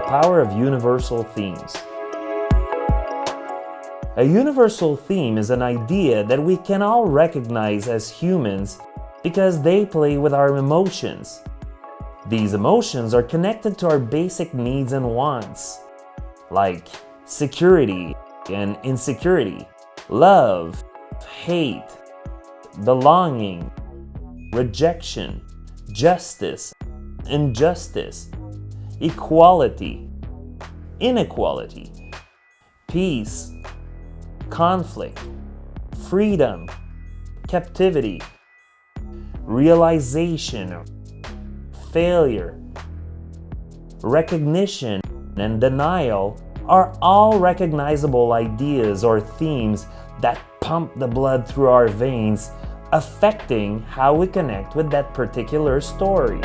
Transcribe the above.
power of universal themes. A universal theme is an idea that we can all recognize as humans because they play with our emotions. These emotions are connected to our basic needs and wants, like security and insecurity, love, hate, belonging, rejection, justice, injustice, equality, inequality, peace, conflict, freedom, captivity, realization, failure, recognition, and denial are all recognizable ideas or themes that pump the blood through our veins, affecting how we connect with that particular story.